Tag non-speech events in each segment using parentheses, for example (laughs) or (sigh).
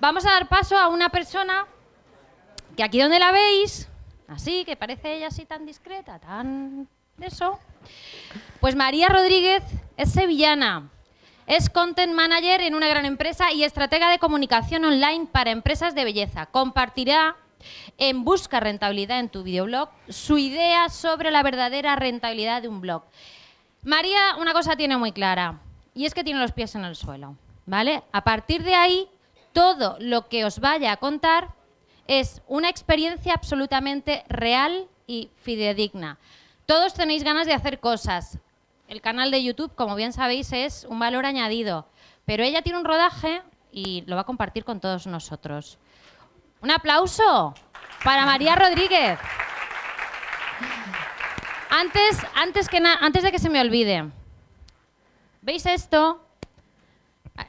vamos a dar paso a una persona que aquí donde la veis, así, que parece ella así tan discreta, tan de eso, pues María Rodríguez es sevillana. Es content manager en una gran empresa y estratega de comunicación online para empresas de belleza. Compartirá en Busca Rentabilidad en tu videoblog su idea sobre la verdadera rentabilidad de un blog. María una cosa tiene muy clara y es que tiene los pies en el suelo. ¿vale? A partir de ahí, todo lo que os vaya a contar es una experiencia absolutamente real y fidedigna. Todos tenéis ganas de hacer cosas, el canal de YouTube, como bien sabéis, es un valor añadido. Pero ella tiene un rodaje y lo va a compartir con todos nosotros. Un aplauso para María Rodríguez. Antes, antes, que antes de que se me olvide, ¿veis esto?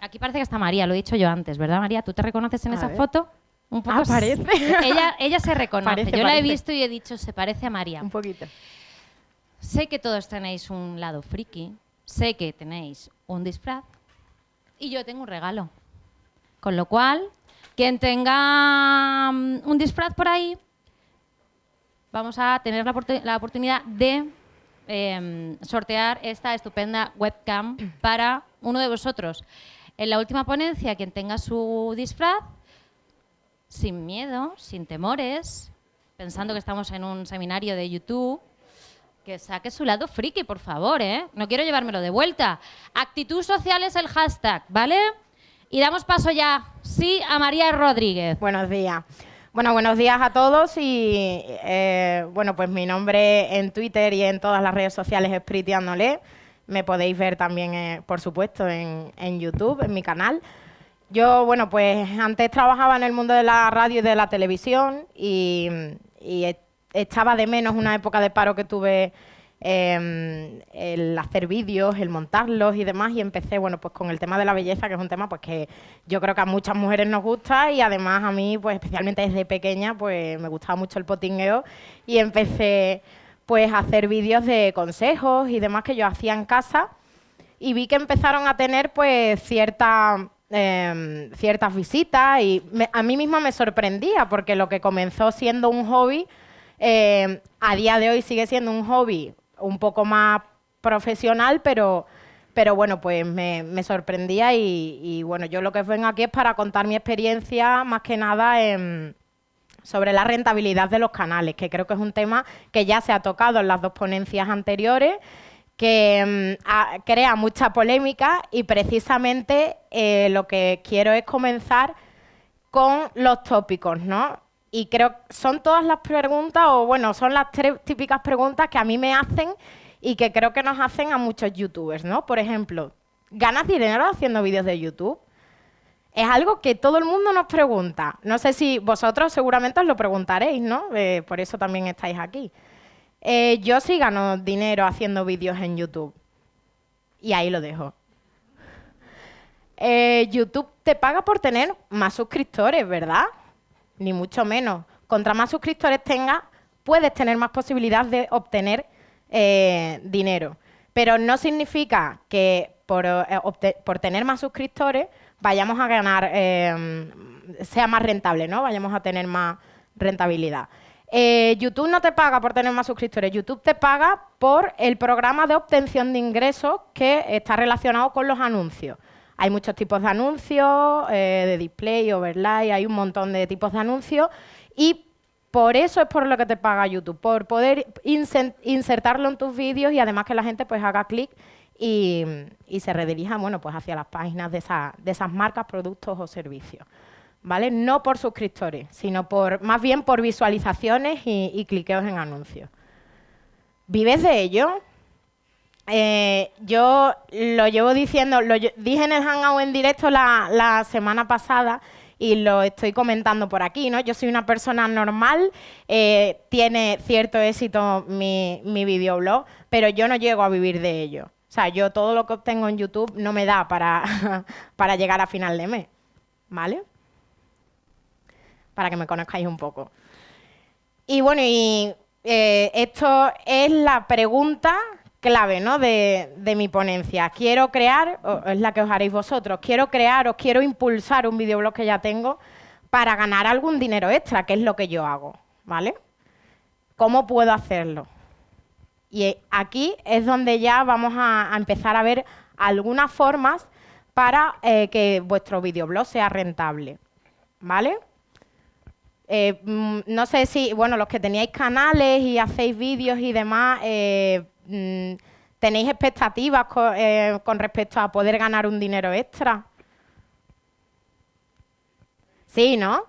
Aquí parece que está María, lo he dicho yo antes, ¿verdad María? ¿Tú te reconoces en esa foto? Un poco ah, parece. (laughs) Ella, ella se reconoce. yo la he visto y he dicho, se parece a María. Un poquito. Sé que todos tenéis un lado friki, sé que tenéis un disfraz y yo tengo un regalo. Con lo cual, quien tenga mm, un disfraz por ahí, vamos a tener la, oportunidad de em, sortear esta estupenda webcam para uno de vosotros. En la última ponencia, quien tenga su disfraz, sin miedo, sin temores, pensando que estamos en un seminario de YouTube, que saque su lado friki, por favor, ¿eh? No quiero llevármelo de vuelta. Actitud social es el hashtag, ¿vale? Y damos paso ya, sí, a María Rodríguez. Buenos días. Bueno, buenos días a todos y, eh, bueno, pues mi nombre en Twitter y en todas las redes sociales es Pritiándole. Me podéis ver también, eh, por supuesto, en, YouTube, en mi canal. Yo, bueno, pues antes trabajaba en el mundo de la radio y de la televisión y, y echaba de menos una época de paro que tuve em, el hacer vídeos, el montarlos y demás, y empecé, bueno, pues con el tema de la belleza, que es un tema pues que yo creo que a muchas mujeres nos gusta y además a mí, pues especialmente desde pequeña, pues me gustaba mucho el potingueo y empecé pues hacer vídeos de consejos y demás que yo hacía en casa. Y vi que empezaron a tener pues cierta em, ciertas visitas y a mí misma me sorprendía porque lo que comenzó siendo un hobby eh, a día de hoy sigue siendo un hobby un poco más profesional, pero, pero bueno, pues me, sorprendía y, bueno, yo lo que vengo aquí es para contar mi experiencia más que nada sobre la rentabilidad de los canales, que creo que es un tema que ya se ha tocado en las dos ponencias anteriores, que mm, crea mucha polémica y precisamente eh, lo que quiero es comenzar con los tópicos, ¿no? y creo que son todas las preguntas, o bueno, son las tres típicas preguntas que a mí me hacen y que creo que nos hacen a muchos youtubers, ¿no? Por ejemplo, ¿ganas dinero haciendo vídeos de YouTube? Es algo que todo el mundo nos pregunta. No sé si vosotros seguramente os lo preguntaréis, ¿no? Eh, por eso también estáis aquí. Eh, yo sí gano dinero haciendo vídeos en YouTube. Y ahí lo dejo. Eh, YouTube te paga por tener más suscriptores, ¿verdad? ni mucho menos. Contra más suscriptores tengas, puedes tener más posibilidad de obtener dinero. Pero no significa que por, por, tener más suscriptores vayamos a ganar, eh, sea más rentable, ¿no? Vayamos a tener más rentabilidad. YouTube no te paga por tener más suscriptores, YouTube te paga por el programa de obtención de ingresos que está relacionado con los anuncios. Hay muchos tipos de anuncios, eh, de display, overlay, hay un montón de tipos de anuncios y por eso es por lo que te paga YouTube, por poder insertarlo en tus vídeos y además que la gente pues haga clic y, se redirija bueno, pues hacia las páginas de, esas marcas, productos o servicios. ¿Vale? No por suscriptores, sino por más bien por visualizaciones y, cliqueos en anuncios. ¿Vives de ello? Eh, yo lo llevo diciendo, lo dije en el Hangout en directo la, semana pasada y lo estoy comentando por aquí, ¿no? Yo soy una persona normal, eh, tiene cierto éxito mi videoblog, pero yo no llego a vivir de ello. O sea, yo todo lo que obtengo en YouTube no me da para, (laughs) para llegar a final de mes, ¿vale? Para que me conozcáis un poco. Y bueno, y eh, esto es la pregunta clave ¿no? de, mi ponencia. Quiero crear, es la que os haréis vosotros, quiero crear o quiero impulsar un videoblog que ya tengo para ganar algún dinero extra, que es lo que yo hago, ¿vale? ¿Cómo puedo hacerlo? Y aquí es donde ya vamos a, empezar a ver algunas formas para eh, que vuestro videoblog sea rentable, ¿vale? Eh, mm, no sé si, bueno, los que teníais canales y hacéis vídeos y demás, eh, mm, ¿tenéis expectativas eh, con, respecto a poder ganar un dinero extra? Sí, ¿no?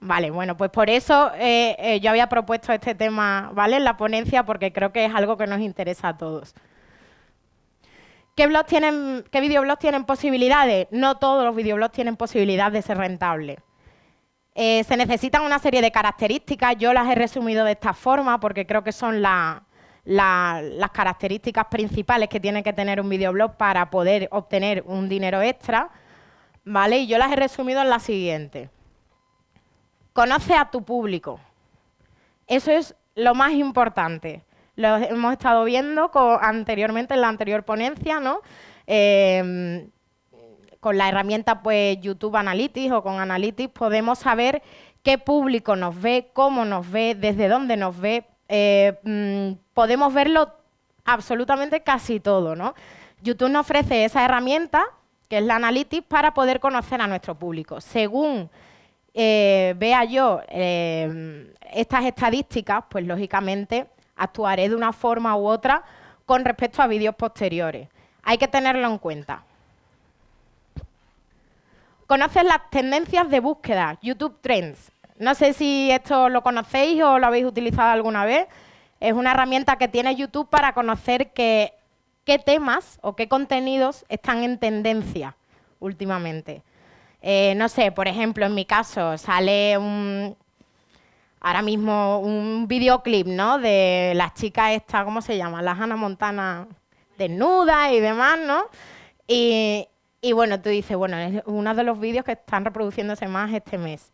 Vale, bueno, pues por eso yo había propuesto este tema, ¿vale? En la ponencia, porque creo que es algo que nos interesa a todos. ¿Qué, blogs tienen, ¿Qué videoblogs tienen posibilidades? No todos los videoblogs tienen posibilidad de ser rentables. Eh, se necesitan una serie de características, yo las he resumido de esta forma porque creo que son las características principales que tiene que tener un videoblog para poder obtener un dinero extra, ¿vale? Y yo las he resumido en la siguiente. Conoce a tu público. Eso es lo más importante. Lo hemos estado viendo anteriormente en la anterior ponencia, ¿no? Eh, con la herramienta pues YouTube Analytics o con Analytics podemos saber qué público nos ve, cómo nos ve, desde dónde nos ve. Eh, mm, podemos verlo absolutamente casi todo, ¿no? YouTube nos ofrece esa herramienta, que es la Analytics, para poder conocer a nuestro público. Según eh, vea yo eh, estas estadísticas, pues lógicamente actuaré de una forma u otra con respecto a vídeos posteriores. Hay que tenerlo en cuenta. Conoces las tendencias de búsqueda, YouTube Trends. No sé si esto lo conocéis o lo habéis utilizado alguna vez. Es una herramienta que tiene YouTube para conocer qué temas o qué contenidos están en tendencia últimamente. Eh, no sé, por ejemplo, en mi caso sale un, ahora mismo un videoclip, ¿no? De las chicas esta, ¿cómo se llama? Las Hannah Montana desnudas y demás, ¿no? Y, y bueno, tú dices, bueno, es uno de los vídeos que están reproduciéndose más este mes.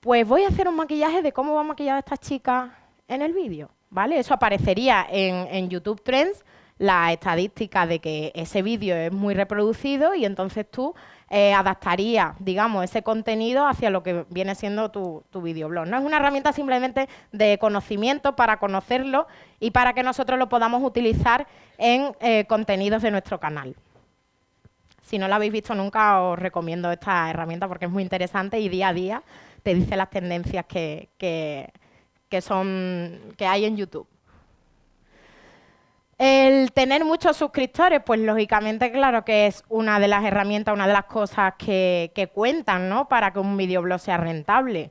Pues voy a hacer un maquillaje de cómo va maquillada esta chica en el vídeo, ¿vale? Eso aparecería en, YouTube Trends, la estadística de que ese vídeo es muy reproducido y entonces tú eh, adaptarías, digamos, ese contenido hacia lo que viene siendo tu, tu videoblog. No es una herramienta simplemente de conocimiento para conocerlo y para que nosotros lo podamos utilizar en eh, contenidos de nuestro canal. Si no la habéis visto nunca, os recomiendo esta herramienta porque es muy interesante y día a día te dice las tendencias que, son, que hay en YouTube. El tener muchos suscriptores, pues lógicamente claro que es una de las herramientas, una de las cosas que, cuentan ¿no? para que un videoblog sea rentable.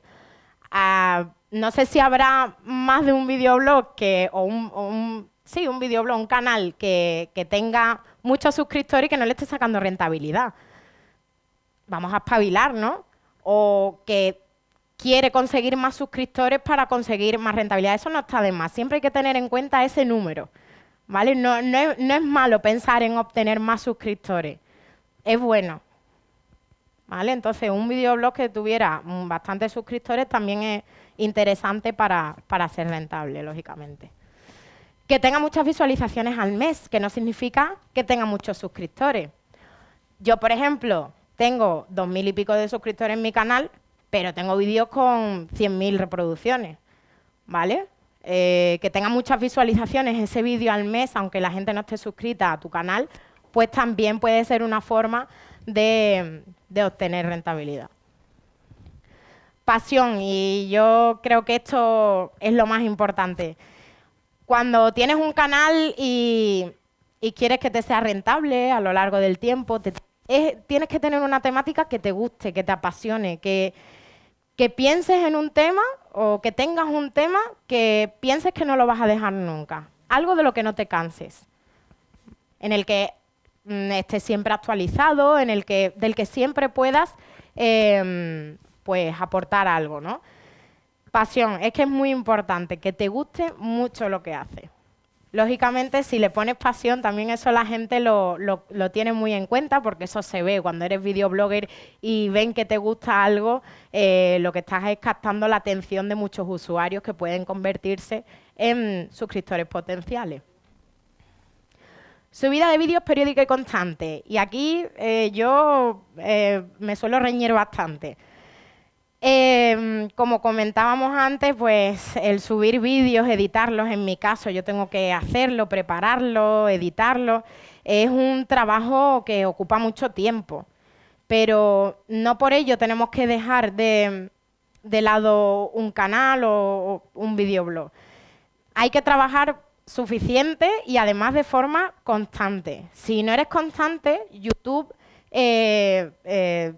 Ah, no sé si habrá más de un videoblog que, o un, sí, un videoblog, un canal que, que tenga muchos suscriptores y que no le esté sacando rentabilidad. Vamos a espabilar, ¿no? O que quiere conseguir más suscriptores para conseguir más rentabilidad. Eso no está de más. Siempre hay que tener en cuenta ese número. ¿Vale? No, es, malo pensar en obtener más suscriptores. Es bueno. ¿Vale? Entonces, un videoblog que tuviera bastantes suscriptores también es interesante para ser rentable, lógicamente que tenga muchas visualizaciones al mes, que no significa que tenga muchos suscriptores. Yo, por ejemplo, tengo dos mil y pico de suscriptores en mi canal, pero tengo vídeos con 100.000 reproducciones, ¿vale? Eh, que tenga muchas visualizaciones ese vídeo al mes, aunque la gente no esté suscrita a tu canal, pues también puede ser una forma de, de obtener rentabilidad. Pasión, y yo creo que esto es lo más importante. Cuando tienes un canal y, quieres que te sea rentable a lo largo del tiempo, tienes que tener una temática que te guste, que te apasione, que, que pienses en un tema o que tengas un tema que pienses que no lo vas a dejar nunca. Algo de lo que no te canses, en el que mm, estés siempre actualizado, en el que, del que siempre puedas em, pues aportar algo, ¿no? Pasión, es que es muy importante que te guste mucho lo que haces. Lógicamente, si le pones pasión, también eso la gente lo, tiene muy en cuenta porque eso se ve. Cuando eres videoblogger y ven que te gusta algo, eh, lo que estás es captando la atención de muchos usuarios que pueden convertirse en suscriptores potenciales. Subida de vídeos periódica y constante. Y aquí eh, yo eh, me suelo reñir bastante. Em, como comentábamos antes, pues el subir vídeos, editarlos, en mi caso yo tengo que hacerlo, prepararlo, editarlo, es un trabajo que ocupa mucho tiempo. Pero no por ello tenemos que dejar de, lado un canal o un videoblog. Hay que trabajar suficiente y además de forma constante. Si no eres constante, YouTube, eh, eh,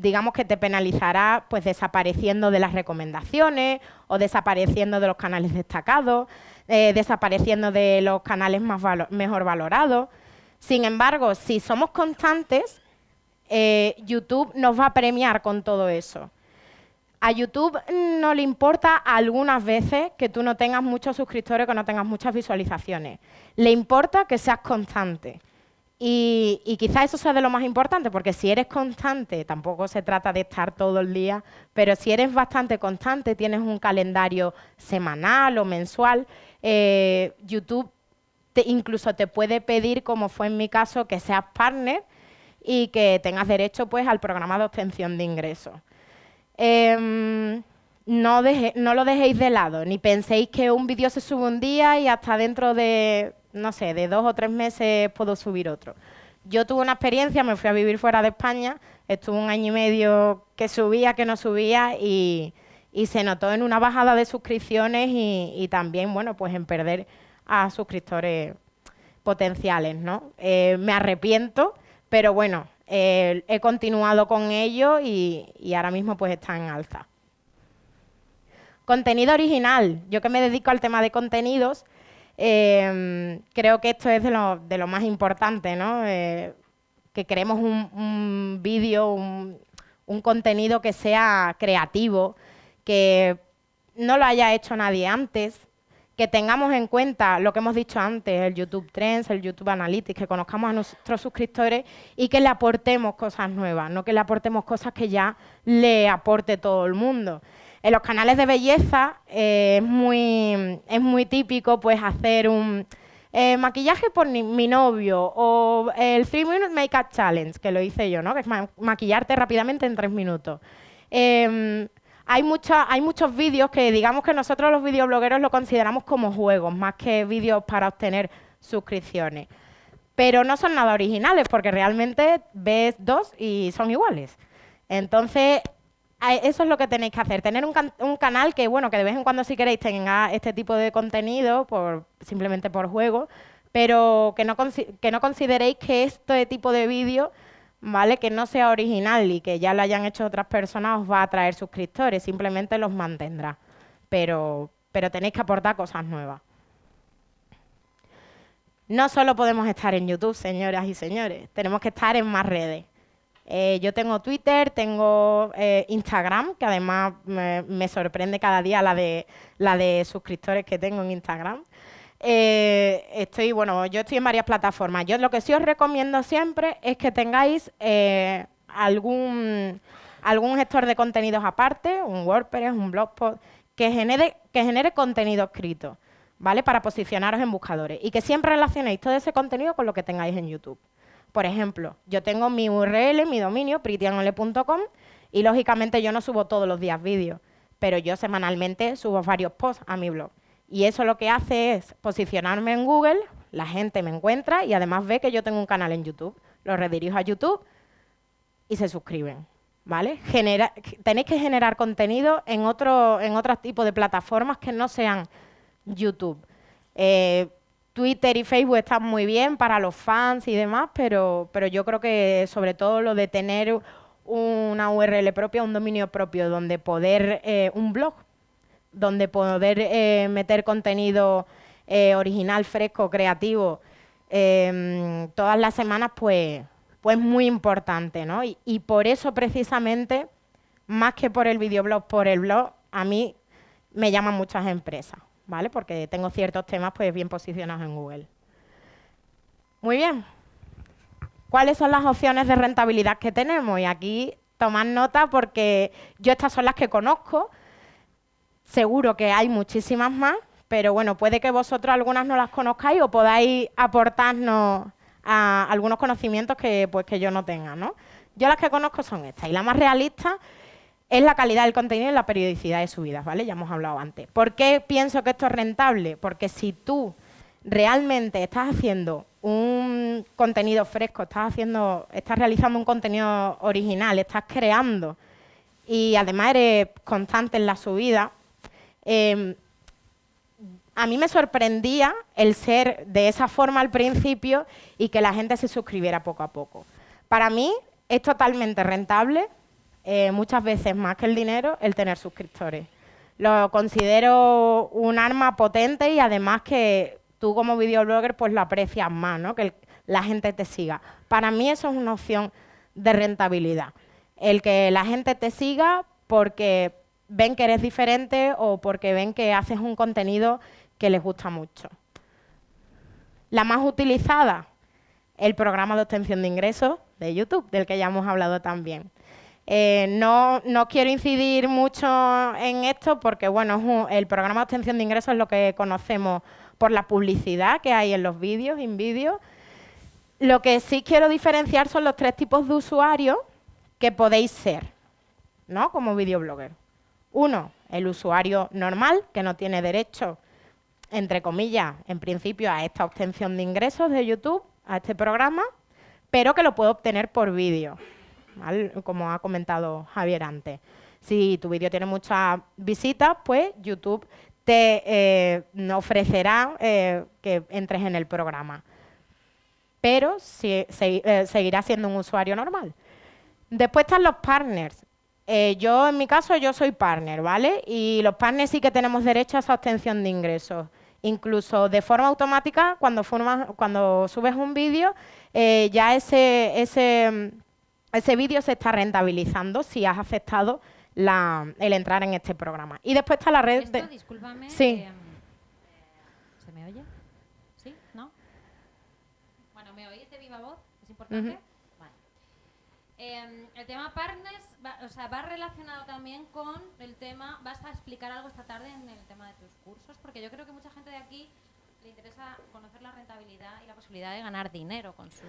digamos que te penalizará pues desapareciendo de las recomendaciones o desapareciendo de los canales destacados, eh, desapareciendo de los canales más mejor valorados. Sin embargo, si somos constantes, YouTube nos va a premiar con todo eso. A YouTube no le importa algunas veces que tú no tengas muchos suscriptores, que no tengas muchas visualizaciones. Le importa que seas constante. Y, y quizás eso sea de lo más importante, porque si eres constante, tampoco se trata de estar todo el día, pero si eres bastante constante, tienes un calendario semanal o mensual, eh, YouTube incluso te puede pedir, como fue en mi caso, que seas partner y que tengas derecho pues, al programa de obtención de ingresos. Em, no, no lo dejéis de lado, ni penséis que un vídeo se sube un día y hasta dentro de, no sé, de dos o tres meses puedo subir otro. Yo tuve una experiencia, me fui a vivir fuera de España, estuve un año y medio que subía, que no subía y, se notó en una bajada de suscripciones y, también, bueno, pues en perder a suscriptores potenciales, ¿no? Eh, me arrepiento, pero bueno, eh, he continuado con ello y, ahora mismo pues está en alza. Contenido original. Yo que me dedico al tema de contenidos, em, creo que esto es de lo, más importante, ¿no? Eh, que queremos un, vídeo, un, un contenido que sea creativo, que no lo haya hecho nadie antes, que tengamos en cuenta lo que hemos dicho antes, el YouTube Trends, el YouTube Analytics, que conozcamos a nuestros suscriptores y que le aportemos cosas nuevas, no que le aportemos cosas que ya le aporte todo el mundo. En los canales de belleza eh, es, muy, típico pues hacer un eh, maquillaje por mi, novio o el 3 Minute Makeup Challenge, que lo hice yo, ¿no? que es maquillarte rápidamente en 3 minutos. Em, hay, hay muchos vídeos que digamos que nosotros los videoblogueros lo consideramos como juegos, más que vídeos para obtener suscripciones. Pero no son nada originales, porque realmente ves dos y son iguales. Entonces, eso es lo que tenéis que hacer, tener un, canal que, bueno, que de vez en cuando si queréis tenga este tipo de contenido, por, simplemente por juego, pero que no, que no consideréis que este tipo de vídeo ¿vale? Que no sea original y que ya lo hayan hecho otras personas os va a traer suscriptores, simplemente los mantendrá. Pero, pero tenéis que aportar cosas nuevas. No solo podemos estar en YouTube, señoras y señores, tenemos que estar en más redes. Eh, yo tengo Twitter, tengo eh, Instagram, que además me, sorprende cada día la de, suscriptores que tengo en Instagram. Eh, estoy, bueno, yo estoy en varias plataformas. Yo lo que sí os recomiendo siempre es que tengáis algún, algún gestor de contenidos aparte, un WordPress, un Blogspot, que genere, que genere contenido escrito, ¿vale? Para posicionaros en buscadores y que siempre relacionéis todo ese contenido con lo que tengáis en YouTube. Por ejemplo, yo tengo mi URL, mi dominio, pritianole.com y lógicamente yo no subo todos los días vídeos, pero yo semanalmente subo varios posts a mi blog. Y eso lo que hace es posicionarme en Google, la gente me encuentra y además ve que yo tengo un canal en YouTube. Lo redirijo a YouTube y se suscriben. ¿Vale? tenéis que generar contenido en otro, en otro tipo de plataformas que no sean YouTube. Eh, Twitter y Facebook están muy bien para los fans y demás, pero, pero yo creo que sobre todo lo de tener una URL propia, un dominio propio, donde poder, eh, un blog, donde poder eh, meter contenido eh, original, fresco, creativo, em, todas las semanas, pues, pues muy importante, ¿no? Y, por eso precisamente, más que por el videoblog, por el blog, a mí me llaman muchas empresas, ¿vale? Porque tengo ciertos temas pues bien posicionados en Google. Muy bien. ¿Cuáles son las opciones de rentabilidad que tenemos? Y aquí tomad nota porque yo estas son las que conozco, Seguro que hay muchísimas más, pero bueno, puede que vosotros algunas no las conozcáis o podáis aportarnos algunos conocimientos que, pues, que yo no tenga, ¿no? Yo las que conozco son estas, y la más realista es la calidad del contenido y la periodicidad de subidas, ¿vale? Ya hemos hablado antes. ¿Por qué pienso que esto es rentable? Porque si tú realmente estás haciendo un contenido fresco, estás haciendo, estás realizando un contenido original, estás creando y además eres constante en la subida, em, a mí me sorprendía el ser de esa forma al principio y que la gente se suscribiera poco a poco. Para mí es totalmente rentable, eh, muchas veces más que el dinero, el tener suscriptores. Lo considero un arma potente y además que tú como videoblogger pues lo aprecias más, ¿no? que la gente te siga. Para mí eso es una opción de rentabilidad. El que la gente te siga porque ven que eres diferente o porque ven que haces un contenido que les gusta mucho. La más utilizada, el programa de obtención de ingresos de YouTube, del que ya hemos hablado también. Eh, no, quiero incidir mucho en esto porque, bueno, el programa de obtención de ingresos es lo que conocemos por la publicidad que hay en los vídeos, en vídeos. Lo que sí quiero diferenciar son los tres tipos de usuarios que podéis ser, ¿no? Como videoblogger. Uno, el usuario normal, que no tiene derecho, entre comillas, en principio, a esta obtención de ingresos de YouTube, a este programa, pero que lo puede obtener por vídeo, como ha comentado Javier antes. Si tu vídeo tiene muchas visitas, pues YouTube te eh, ofrecerá eh, que entres en el programa. Pero si, eh, seguirá siendo un usuario normal. Después están los partners. yo, en mi caso, yo soy partner, ¿vale? Y los partners sí que tenemos derecho a esa obtención de ingresos. Incluso de forma automática, cuando, cuando subes un vídeo, ya ese, ese vídeo se está rentabilizando si has aceptado el entrar en este programa. Y después está la red de... Discúlpame. Sí. Em, ¿Se me oye? ¿Sí? ¿No? Bueno, ¿me oís de viva voz? ¿Es importante? Vale. Em, el tema partners va, o sea, va relacionado también con el tema... Vas a explicar algo esta tarde en el tema de tus cursos, porque yo creo que mucha gente de aquí le interesa conocer la rentabilidad y la posibilidad de ganar dinero con sus...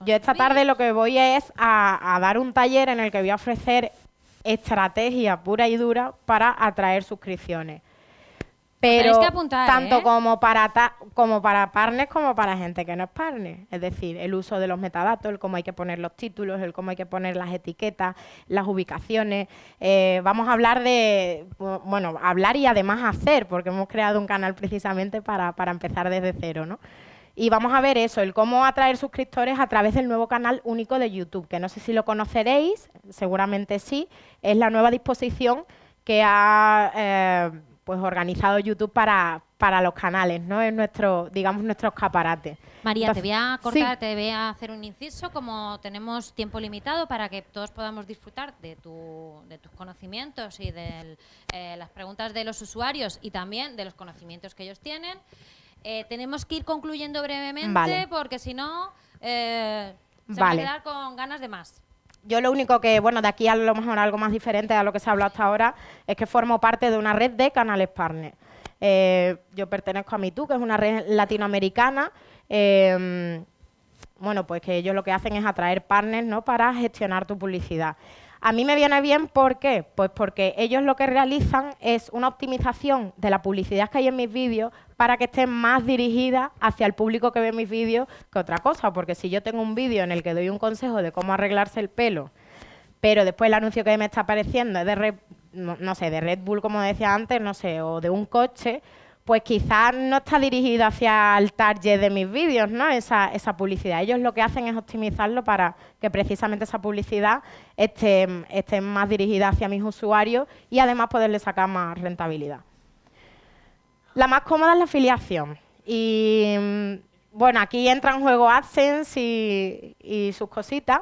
yo esta tarde lo que voy es a, a, dar un taller en el que voy a ofrecer estrategia pura y dura para atraer suscripciones. Pero tanto ¿eh? como para como para partners como para gente que no es partner. Es decir, el uso de los metadatos, el cómo hay que poner los títulos, el cómo hay que poner las etiquetas, las ubicaciones. Eh, vamos a hablar de, bueno, hablar y además hacer, porque hemos creado un canal precisamente para, para empezar desde cero, ¿no? Y vamos a ver eso, el cómo atraer suscriptores a través del nuevo canal único de YouTube, que no sé si lo conoceréis, seguramente sí, es la nueva disposición que ha eh, pues organizado YouTube para, para los canales, ¿no? Es nuestro, digamos, nuestro escaparate. María, te voy a cortar, te voy a hacer un inciso, como tenemos tiempo limitado para que todos podamos disfrutar de, tu, de tus conocimientos y de eh, las preguntas de los usuarios y también de los conocimientos que ellos tienen. Eh, tenemos que ir concluyendo brevemente porque si no eh, se va a quedar con ganas de más. Yo lo único que, bueno, de aquí a lo mejor algo más diferente a lo que se ha hablado hasta ahora, es que formo parte de una red de canales partner. Eh, yo pertenezco a MeToo, que es una red latinoamericana. bueno, pues que ellos lo que hacen es atraer partners ¿no? para gestionar tu publicidad. A mí me viene bien, ¿por qué? Pues porque ellos lo que realizan es una optimización de la publicidad que hay en mis vídeos para que esté más dirigida hacia el público que ve mis vídeos que otra cosa. Porque si yo tengo un vídeo en el que doy un consejo de cómo arreglarse el pelo, pero después el anuncio que me está apareciendo es de Red, no sé, de Red Bull, como decía antes, no sé, o de un coche, pues quizás no está dirigido hacia el target de mis vídeos, ¿no? Esa, esa, publicidad. Ellos lo que hacen es optimizarlo para que precisamente esa publicidad esté, esté más dirigida hacia mis usuarios y además poderle sacar más rentabilidad. La más cómoda es la afiliación. Y mm, bueno, aquí entra en juego AdSense y, sus cositas.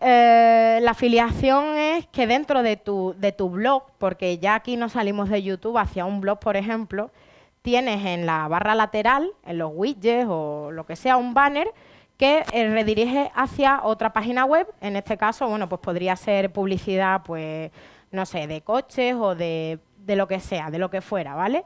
Eh, la afiliación es que dentro de tu, de tu blog, porque ya aquí no salimos de YouTube hacia un blog, por ejemplo, tienes en la barra lateral, en los widgets o lo que sea, un banner que eh, redirige hacia otra página web. En este caso, bueno, pues podría ser publicidad, pues, no sé, de coches o de, de lo que sea, de lo que fuera, ¿vale?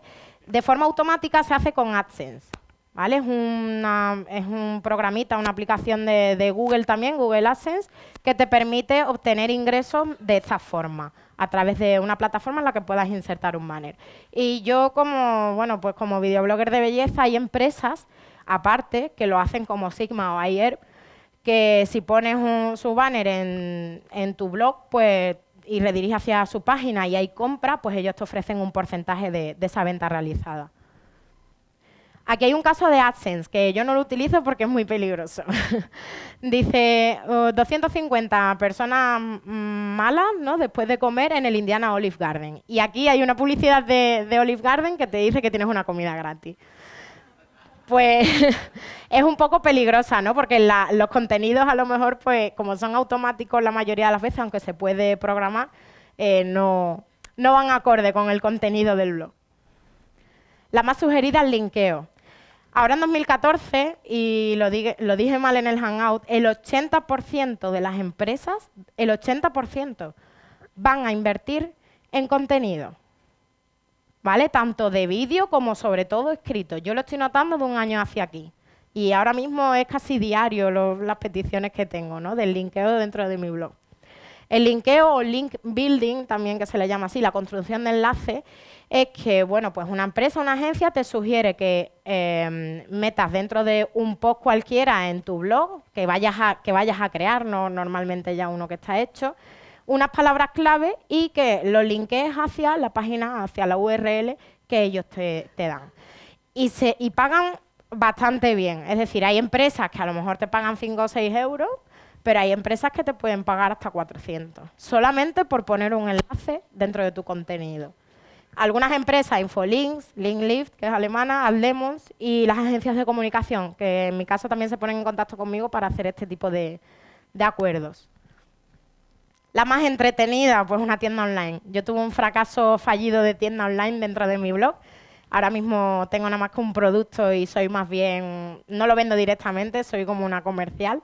de forma automática se hace con AdSense. ¿Vale? Es, una, es un programita, una aplicación de, de, Google también, Google AdSense, que te permite obtener ingresos de esta forma, a través de una plataforma en la que puedas insertar un banner. Y yo como, bueno, pues como videoblogger de belleza hay empresas, aparte, que lo hacen como Sigma o Ayer, que si pones un, su banner en, en tu blog, pues y redirige hacia su página y hay compra, pues ellos te ofrecen un porcentaje de, esa venta realizada. Aquí hay un caso de AdSense, que yo no lo utilizo porque es muy peligroso. (laughs) Dice, 250 personas malas ¿no? después de comer en el Indiana Olive Garden. Y aquí hay una publicidad de, Olive Garden que te dice que tienes una comida gratis pues (laughs) es un poco peligrosa, ¿no? Porque los contenidos a lo mejor, pues como son automáticos la mayoría de las veces, aunque se puede programar, eh, no, no van acorde con el contenido del blog. La más sugerida, el linkeo. Ahora en 2014, y lo, lo dije mal en el Hangout, el 80% de las empresas, el 80% van a invertir en contenido. ¿vale? Tanto de vídeo como sobre todo escrito. Yo lo estoy notando de un año hacia aquí. Y ahora mismo es casi diario las peticiones que tengo, ¿no? Del linkeo dentro de mi blog. El linkeo o link building, también que se le llama así, la construcción de enlace, es que, bueno, pues una empresa, una agencia te sugiere que em, metas dentro de un post cualquiera en tu blog, que vayas a, que vayas a crear, no normalmente ya uno que está hecho, unas palabras clave y que lo linkees hacia la página, hacia la URL que ellos te, dan. Y, y pagan bastante bien. Es decir, hay empresas que a lo mejor te pagan 5 o 6 euros, pero hay empresas que te pueden pagar hasta 400, solamente por poner un enlace dentro de tu contenido. Algunas empresas, Infolinks, Linklift, que es alemana, Adlemons, y las agencias de comunicación, que en mi caso también se ponen en contacto conmigo para hacer este tipo de acuerdos. La más entretenida, pues una tienda online. Yo tuve un fracaso fallido de tienda online dentro de mi blog. Ahora mismo tengo nada más que un producto y soy más bien, no lo vendo directamente, soy como una comercial.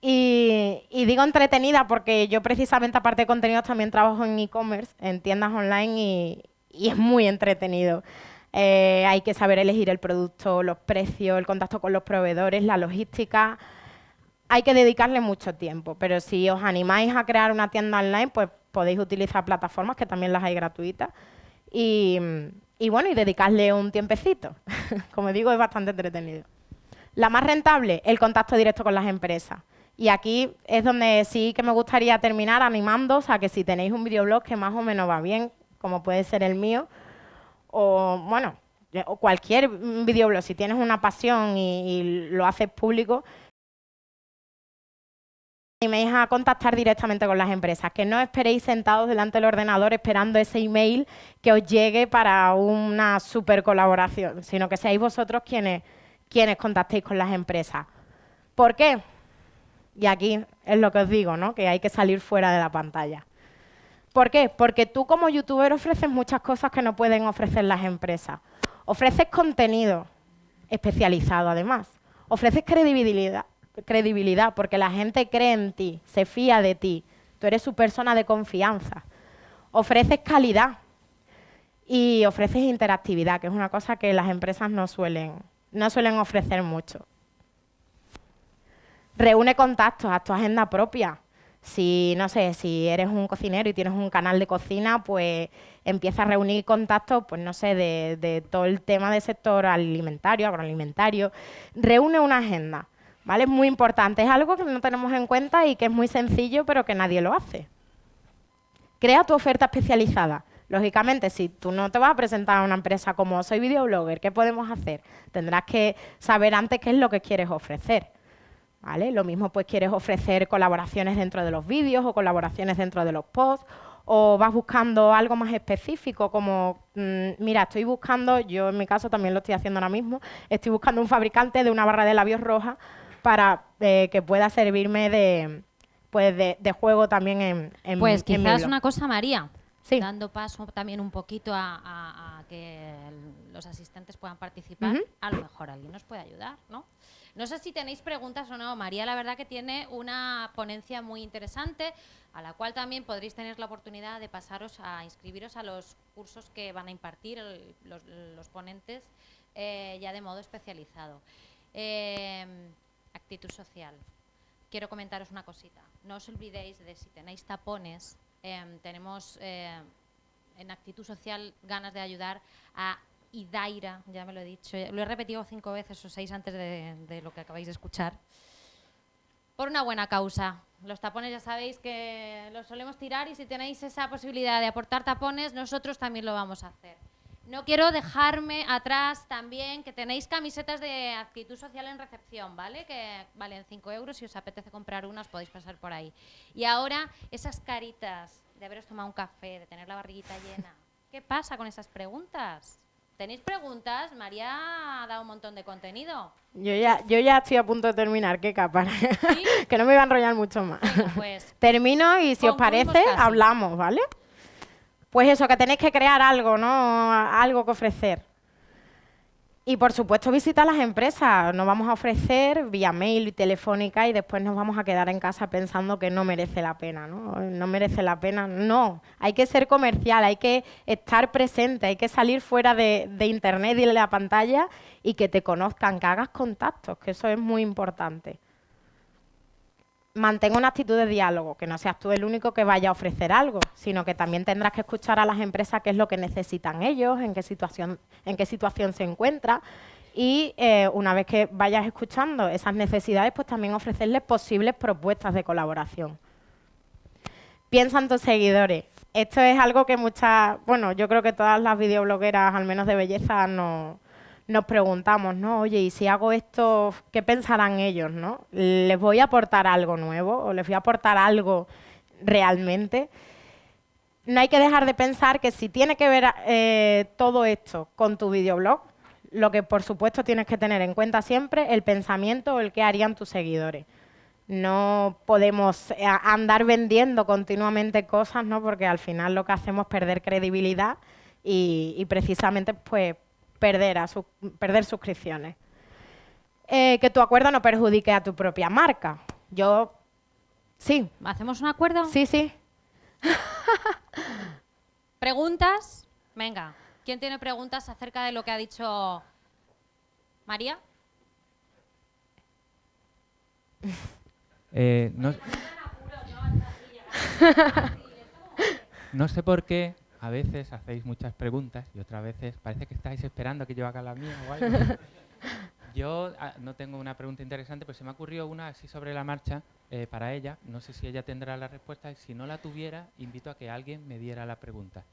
Y, digo entretenida porque yo precisamente aparte de contenidos también trabajo en e-commerce, en tiendas online y, es muy entretenido. Eh, hay que saber elegir el producto, los precios, el contacto con los proveedores, la logística hay que dedicarle mucho tiempo, pero si os animáis a crear una tienda online, pues podéis utilizar plataformas que también las hay gratuitas y, bueno, y dedicarle un tiempecito. (laughs) Como digo, es bastante entretenido. La más rentable, el contacto directo con las empresas. Y aquí es donde sí que me gustaría terminar animándoos a que si tenéis un videoblog que más o menos va bien, como puede ser el mío, o bueno, o cualquier videoblog, si tienes una pasión y, lo haces público, animéis a contactar directamente con las empresas, que no esperéis sentados delante del ordenador esperando ese email que os llegue para una super colaboración, sino que seáis vosotros quienes, quienes contactéis con las empresas. ¿Por qué? Y aquí es lo que os digo, ¿no? que hay que salir fuera de la pantalla. ¿Por qué? Porque tú como youtuber ofreces muchas cosas que no pueden ofrecer las empresas. Ofreces contenido especializado además. Ofreces credibilidad, credibilidad, porque la gente cree en ti, se fía de ti, tú eres su persona de confianza. Ofreces calidad y ofreces interactividad, que es una cosa que las empresas no suelen, no suelen ofrecer mucho. Reúne contactos, a tu agenda propia. Si, no sé, si eres un cocinero y tienes un canal de cocina, pues empieza a reunir contactos, pues no sé, de, de todo el tema del sector alimentario, agroalimentario. Reúne una agenda ¿Vale? Es muy importante, es algo que no tenemos en cuenta y que es muy sencillo, pero que nadie lo hace. Crea tu oferta especializada. Lógicamente, si tú no te vas a presentar a una empresa como soy videoblogger, ¿qué podemos hacer? Tendrás que saber antes qué es lo que quieres ofrecer. ¿Vale? Lo mismo pues quieres ofrecer colaboraciones dentro de los vídeos o colaboraciones dentro de los posts o vas buscando algo más específico como, mm, mira, estoy buscando, yo en mi caso también lo estoy haciendo ahora mismo, estoy buscando un fabricante de una barra de labios roja para eh, que pueda servirme de, pues de, juego también en, en Pues quizás una cosa, María, dando paso también un poquito a, que los asistentes puedan participar, a lo mejor alguien nos puede ayudar, ¿no? No sé si tenéis preguntas o no. María, la verdad que tiene una ponencia muy interesante, a la cual también podréis tener la oportunidad de pasaros a inscribiros a los cursos que van a impartir los, ponentes eh, ya de modo especializado. Em, actitud social. Quiero comentaros una cosita. No os olvidéis de si tenéis tapones, em, tenemos em, en actitud social ganas de ayudar a Idaira, ya me lo he dicho, lo he repetido cinco veces o seis antes de, lo que acabáis de escuchar, por una buena causa. Los tapones ya sabéis que los solemos tirar y si tenéis esa posibilidad de aportar tapones, nosotros también lo vamos a hacer. No quiero dejarme atrás también que tenéis camisetas de actitud social en recepción, ¿vale? Que valen 5 euros. Si os apetece comprar unas, podéis pasar por ahí. Y ahora, esas caritas de haberos tomado un café, de tener la barriguita llena. ¿Qué pasa con esas preguntas? ¿Tenéis preguntas? María ha dado un montón de contenido. Yo ya, yo ya estoy a punto de terminar, qué capa. (laughs) que no me iba a enrollar mucho más. pues, Termino y si os parece, hablamos, ¿vale? Pues eso, que tenéis que crear algo, ¿no? Algo que ofrecer. Y por supuesto visitar las empresas. Nos vamos a ofrecer vía mail y telefónica y después nos vamos a quedar en casa pensando que no merece la pena, ¿no? No merece la pena. No, hay que ser comercial, hay que estar presente, hay que salir fuera de, de internet y de la pantalla y que te conozcan, que hagas contactos, que eso es muy importante mantenga una actitud de diálogo, que no seas tú el único que vaya a ofrecer algo, sino que también tendrás que escuchar a las empresas qué es lo que necesitan ellos, en qué situación, en qué situación se encuentra y eh, una vez que vayas escuchando esas necesidades, pues también ofrecerles posibles propuestas de colaboración. Piensa en tus seguidores. Esto es algo que muchas, bueno, yo creo que todas las videoblogueras, al menos de belleza, no nos preguntamos, ¿no? Oye, y si hago esto, ¿qué pensarán ellos, no? ¿Les voy a aportar algo nuevo o les voy a aportar algo realmente? No hay que dejar de pensar que si tiene que ver eh, todo esto con tu videoblog, lo que por supuesto tienes que tener en cuenta siempre el pensamiento o el que harían tus seguidores. No podemos eh, andar vendiendo continuamente cosas, ¿no? Porque al final lo que hacemos es perder credibilidad y, y precisamente pues perder, a perder suscripciones. Eh, que tu acuerdo no perjudique a tu propia marca. Yo, sí. ¿Hacemos un acuerdo? Sí, sí. (laughs) ¿Preguntas? Venga. ¿Quién tiene preguntas acerca de lo que ha dicho María? Eh, no sé (laughs) por qué a veces hacéis muchas preguntas y otras veces parece que estáis esperando a que yo haga la mía o algo. (laughs) yo ah, no tengo una pregunta interesante, pero se me ocurrió una así sobre la marcha eh, para ella. No sé si ella tendrá la respuesta. Si no la tuviera, invito a que alguien me diera la pregunta.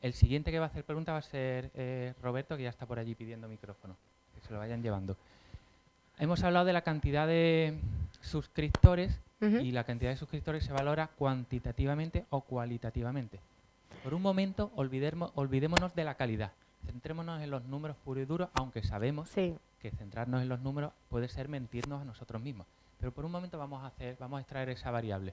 El siguiente que va a hacer pregunta va a ser eh, Roberto, que ya está por allí pidiendo micrófono. Que se lo vayan llevando. Hemos hablado de la cantidad de suscriptores y la cantidad de suscriptores se valora cuantitativamente o cualitativamente. Por un momento olvidémonos de la calidad. Centrémonos en los números puros y duros, aunque sabemos que centrarnos en los números puede ser mentirnos a nosotros mismos. Pero por un momento vamos a, hacer, vamos a extraer esa variable.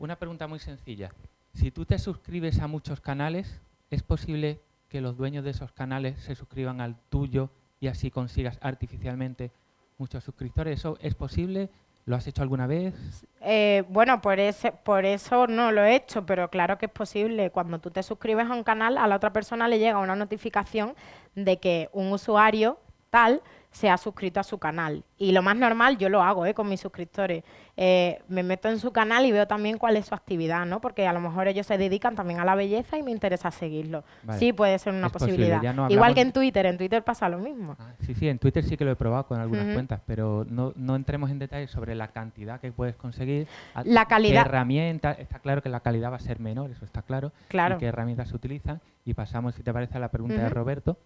Una pregunta muy sencilla. Si tú te suscribes a muchos canales, ¿es posible que los dueños de esos canales se suscriban al tuyo y así consigas artificialmente muchos suscriptores? ¿Eso es posible? ¿Lo has hecho alguna vez? Eh, bueno, por, ese, por eso no lo he hecho, pero claro que es posible. Cuando tú te suscribes a un canal, a la otra persona le llega una notificación de que un usuario tal se ha suscrito a su canal. Y lo más normal, yo lo hago ¿eh? con mis suscriptores. Eh, me meto en su canal y veo también cuál es su actividad, ¿no? Porque a lo mejor ellos se dedican también a la belleza y me interesa seguirlo. Sí, puede ser una posibilidad. Igual que en Twitter, en Twitter pasa lo mismo. Ah, sí, sí, en Twitter sí que lo he probado con algunas cuentas, pero no, no, entremos en detalle sobre la cantidad que puedes conseguir. La calidad. Qué herramientas, está claro que la calidad va a ser menor, eso está claro. Claro. Y qué herramientas se utilizan. Y pasamos, si te parece, a la pregunta de Roberto.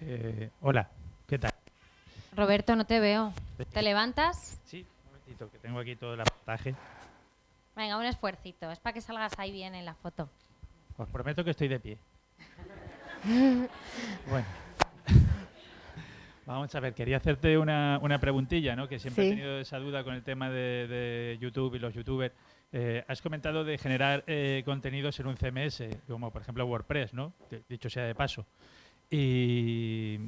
Eh, hola, ¿qué tal? Roberto, no te veo. ¿Te levantas? Sí, un momentito, que tengo aquí todo el aportaje. Venga, un esfuercito. Es para que salgas ahí bien en la foto. Os prometo que estoy de pie. (laughs) bueno. Vamos a ver, quería hacerte una, preguntilla, ¿no? Que siempre he tenido esa duda con el tema de, YouTube y los youtubers. Eh, has comentado de generar eh, contenidos en un CMS, como por ejemplo WordPress, ¿no? Dicho sea de paso. Y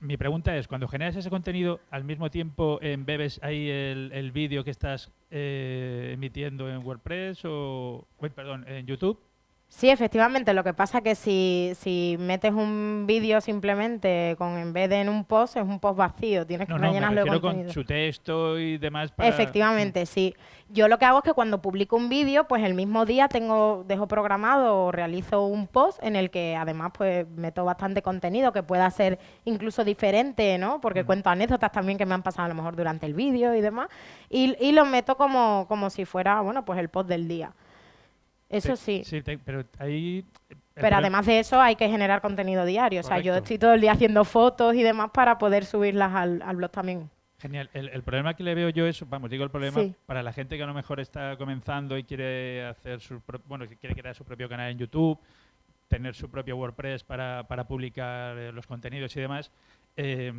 mi pregunta es, cuando generas ese contenido, al mismo tiempo embebes ahí el, el vídeo que estás eh, emitiendo en WordPress o, perdón, en YouTube. Sí, efectivamente. Lo que pasa es que si, si metes un vídeo simplemente con en vez de en un post, es un post vacío. Tienes que No, no, me rellenarlo de con su texto y demás para... Efectivamente, sí. Yo lo que hago es que cuando publico un vídeo, pues el mismo día tengo, dejo programado o realizo un post en el que además pues meto bastante contenido que pueda ser incluso diferente, ¿no? Porque Mm. cuento anécdotas también que me han pasado a lo mejor durante el vídeo y demás. Y, y lo meto como, como si fuera, bueno, pues el post del día. Eso sí. Sí, te- pero ahí... además de eso hay que generar contenido diario. O sea, yo estoy todo el día haciendo fotos y demás para poder subirlas al, al blog también. Genial. El, el problema que le veo yo es, vamos, digo el problema Sí. para la gente que a lo mejor está comenzando y quiere hacer su bueno, quiere crear su propio canal en YouTube, tener su propio WordPress para, para publicar eh, los contenidos y demás, eh,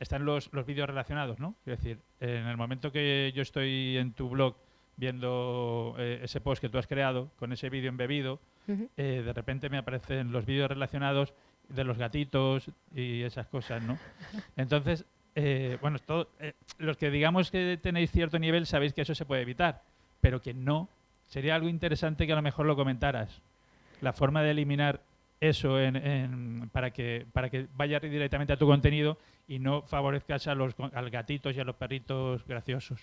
están los, los vídeos relacionados, ¿no? Es decir, en el momento que yo estoy en tu blog viendo eh, ese post que tú has creado con ese vídeo embebido, eh, de repente me aparecen los vídeos relacionados de los gatitos y esas cosas, ¿no? (laughs) Entonces, eh, bueno, todo, eh, los que digamos que tenéis cierto nivel sabéis que eso se puede evitar, pero que no, sería algo interesante que a lo mejor lo comentaras. La forma de eliminar eso en- en- para, que, para que vaya directamente a tu contenido y no favorezcas a los, a los gatitos y a los perritos graciosos.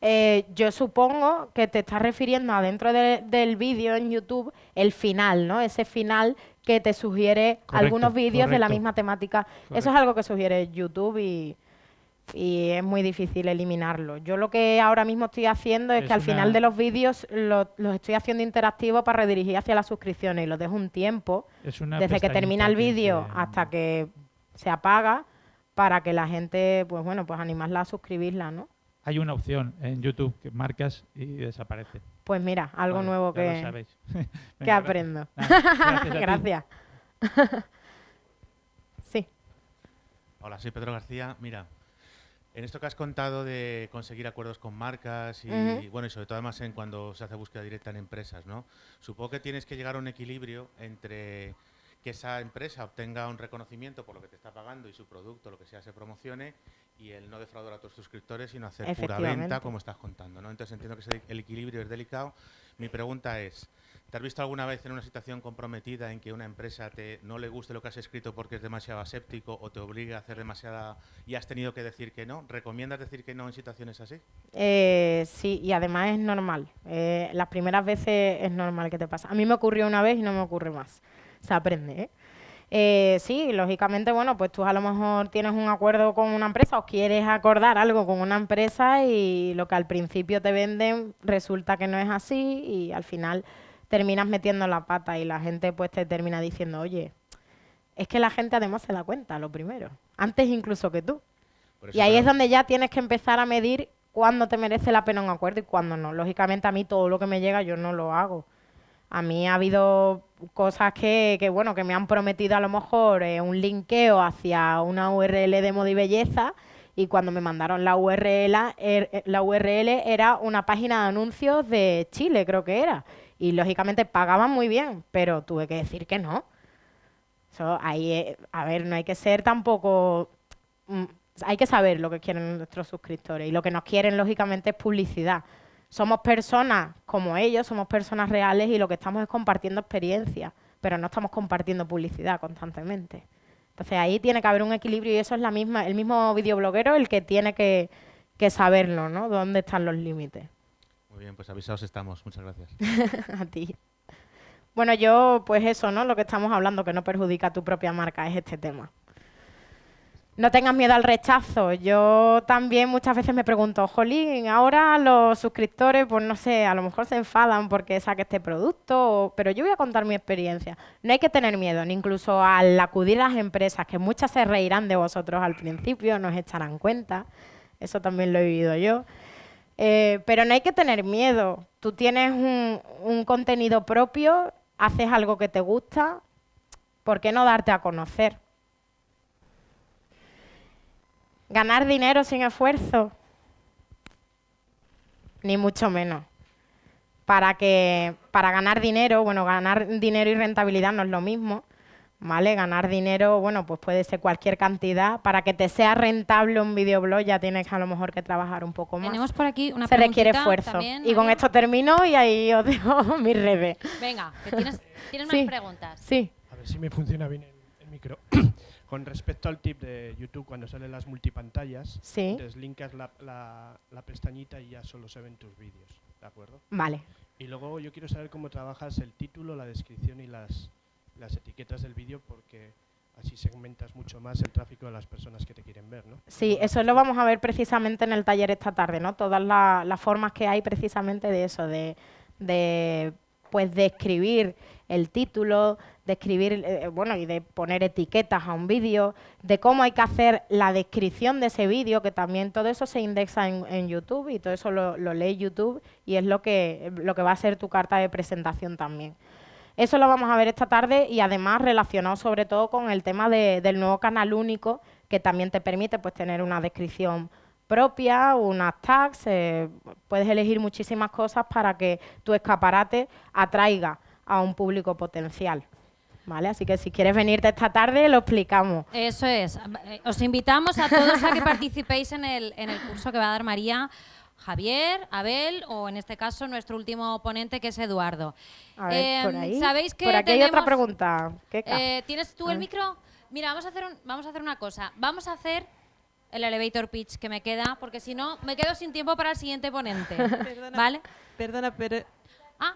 Eh, yo supongo que te estás refiriendo a dentro de- del vídeo en YouTube el final, ¿no? Ese final que te sugiere Correcto, algunos vídeos de la misma temática. Eso es algo que sugiere YouTube y, y es muy difícil eliminarlo. Yo lo que ahora mismo estoy haciendo es, Es que al una- final de los vídeos lo- los estoy haciendo interactivos para redirigir hacia las suscripciones y los dejo un tiempo desde que termina el que vídeo hasta que se apaga para que la gente, pues bueno, pues animarla a suscribirla, ¿no? Hay una opción en YouTube que marcas y desaparece. Pues mira, algo Vale, nuevo lo que, sabéis. (laughs) (laughs) que Venga, gracias. aprendo. Nada, gracias. Gracias. (laughs) sí. Hola, soy Pedro García. Mira, en esto que has contado de conseguir acuerdos con marcas y, Ujú. bueno, y sobre todo además en cuando se hace búsqueda directa en empresas, ¿no? Supongo que tienes que llegar a un equilibrio entre que esa empresa obtenga un reconocimiento por lo que te está pagando y su producto, lo que sea, se promocione y el no defraudar a tus suscriptores, sino hacer pura venta, como estás contando, ¿no? Entonces entiendo que el equilibrio es delicado. Mi pregunta es, ¿te has visto alguna vez en una situación comprometida en que una empresa te, no le guste lo que has escrito porque es demasiado aséptico o te obliga a hacer demasiada y has tenido que decir que no? ¿Recomiendas decir que no en situaciones así? Eh, sí, y además es normal. Eh, las primeras veces es normal que te pasa. A mí me ocurrió una vez y no me ocurre más. Se aprende, ¿eh? Eh, sí, lógicamente, bueno, pues tú a lo mejor tienes un acuerdo con una empresa o quieres acordar algo con una empresa y lo que al principio te venden resulta que no es así y al final terminas metiendo la pata y la gente pues te termina diciendo, oye, es que la gente además se da cuenta, lo primero, antes incluso que tú. Y ahí es donde ya tienes que empezar a medir cuándo te merece la pena un acuerdo y cuándo no. Lógicamente a mí todo lo que me llega yo no lo hago. A mí ha habido cosas que, que, bueno, que me han prometido a lo mejor eh, un linkeo hacia una URL de moda y belleza y cuando me mandaron la URL, er- eh, la URL era una página de anuncios de Chile, creo que era. Y lógicamente pagaban muy bien, pero tuve que decir que no. Eso ahí, eh, a ver, no hay que ser tampoco mm, hay que saber lo que quieren nuestros suscriptores y lo que nos quieren lógicamente es publicidad. Somos personas como ellos, somos personas reales y lo que estamos es compartiendo experiencias, pero no estamos compartiendo publicidad constantemente. Entonces ahí tiene que haber un equilibrio y eso es la misma, el mismo videobloguero el que tiene que, que saberlo, ¿no? Dónde están los límites. Muy bien, pues avisados estamos. Muchas gracias. (laughs) a ti. Bueno, yo, pues eso, ¿no? Lo que estamos hablando, que no perjudica a tu propia marca, es este tema. No tengas miedo al rechazo. Yo también muchas veces me pregunto, jolín, ahora los suscriptores, pues no sé, a lo mejor se enfadan porque saque este producto, pero yo voy a contar mi experiencia. No hay que tener miedo, ni incluso al acudir a las empresas, que muchas se reirán de vosotros al principio, nos echarán cuenta. Eso también lo he vivido yo. Eh, pero no hay que tener miedo. Tú tienes un, un contenido propio, haces algo que te gusta, ¿por qué no darte a conocer? Ganar dinero sin esfuerzo, ni mucho menos. Para que para ganar dinero, bueno, ganar dinero y rentabilidad no es lo mismo. ¿vale? Ganar dinero, bueno, pues puede ser cualquier cantidad. Para que te sea rentable un videoblog ya tienes a lo mejor que trabajar un poco más. Tenemos por aquí una Se requiere esfuerzo. también, y con esto termino y ahí os dejo (laughs) mis redes. Venga, que tienes, tienes Sí. más preguntas. Sí. A ver si me funciona bien el, el micro. (coughs) Con respecto al tip de YouTube, cuando salen las multipantallas, Sí. deslinkas la, la, la pestañita y ya solo se ven tus vídeos, ¿de acuerdo? Vale. Y luego yo quiero saber cómo trabajas el título, la descripción y las, las etiquetas del vídeo porque así segmentas mucho más el tráfico de las personas que te quieren ver, ¿no? Sí, ¿Cómo eso lo vamos a ver precisamente en el taller esta tarde, ¿no? Todas la- las formas que hay precisamente de eso, de, de pues de el título, de escribir, eh, bueno, y de poner etiquetas a un vídeo, de cómo hay que hacer la descripción de ese vídeo, que también todo eso se indexa en, en YouTube y todo eso lo, lo lee YouTube y es lo que, lo que va a ser tu carta de presentación también. Eso lo vamos a ver esta tarde y además relacionado sobre todo con el tema de- del nuevo canal único que también te permite pues tener una descripción propia, unas tags, eh, puedes elegir muchísimas cosas para que tu escaparate atraiga a un público potencial. ¿Vale? Así que si quieres venirte esta tarde lo explicamos. Eso es. Os invitamos a todos a que participéis en el, en el curso que va a dar María, Javier, Abel o en este caso nuestro último ponente que es Eduardo. A ver, por Em, ahí. ¿Sabéis que por aquí hay otra pregunta. Eh, ¿Tienes tú el ver. micro? Mira, vamos a, hacer un- vamos a hacer una cosa. Vamos a hacer el elevator pitch que me queda, porque si no, me quedo sin tiempo para el siguiente ponente. (laughs) Perdona, ¿Vale? Perdona, pero Ah.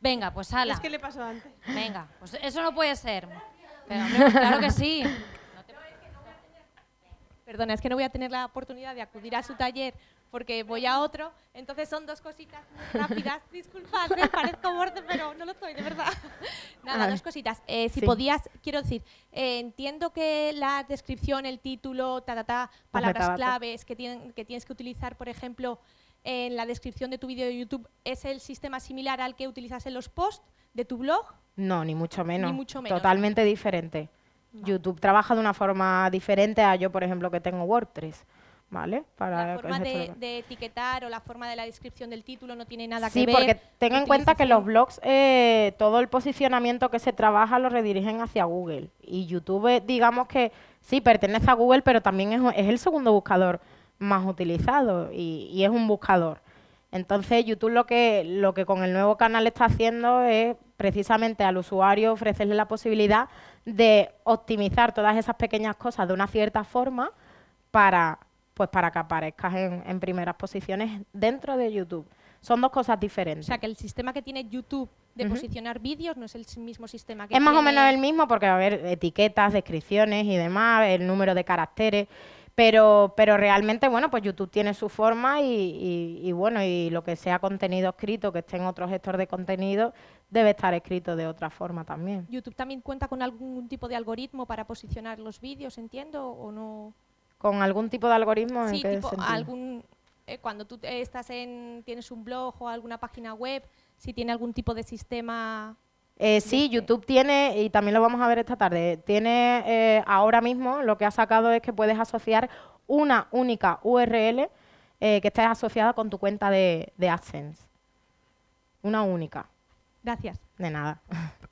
Venga, pues ala. es que le pasó antes. Venga, pues eso no puede ser. Pero, hombre, claro que sí. (laughs) Perdona, es que no voy a tener la oportunidad de acudir a su taller porque voy a otro. Entonces son dos cositas muy rápidas. (laughs) Disculpad, me parezco borde, pero no lo estoy, de verdad. (laughs) Nada, dos cositas. Eh, si Sí. podías, quiero decir, eh, entiendo que la descripción, el título, ta, ta, ta, palabras metadatos. claves que, tienen, que tienes que utilizar, por ejemplo, en la descripción de tu vídeo de YouTube, ¿es el sistema similar al que utilizas en los posts de tu blog? No, ni mucho menos. mucho menos. Totalmente diferente. YouTube trabaja de una forma diferente a yo, por ejemplo, que tengo WordPress. ¿Vale? Para la forma de, etiquetar o la forma de la descripción del título no tiene nada Sí, que ver. porque ten en cuenta que los blogs, eh, todo el posicionamiento que se trabaja lo redirigen hacia Google. Y YouTube, digamos que sí, pertenece a Google, pero también es, es el segundo buscador más utilizado y, y es un buscador. Entonces, YouTube lo que, lo que con el nuevo canal está haciendo es precisamente al usuario ofrecerle la posibilidad de optimizar todas esas pequeñas cosas de una cierta forma para, pues para que aparezcas en, en primeras posiciones dentro de YouTube. Son dos cosas O diferentes. sea, que el sistema que tiene YouTube de posicionar vídeos no es el mismo sistema que es más o menos el mismo porque va a haber etiquetas, descripciones y demás, el número de caracteres, pero, pero realmente, bueno, pues YouTube tiene su forma y, y- y, bueno, y lo que sea contenido escrito, que esté en otro gestor de contenido, debe estar escrito de otra forma también. YouTube también cuenta con algún tipo de algoritmo para posicionar los vídeos, entiendo, o no. ¿Con algún tipo de algoritmo? ¿En Sí, qué tipo algún eh, cuando tú estás en tienes un blog o alguna página web, si tiene algún tipo de sistema Eh, sí, Desde- YouTube tiene, y también lo vamos a ver esta tarde, tiene eh, ahora mismo lo que ha sacado es que puedes asociar una única URL eh, que esté asociada con tu cuenta de, de AdSense. Una única, Gracias. de nada. (laughs)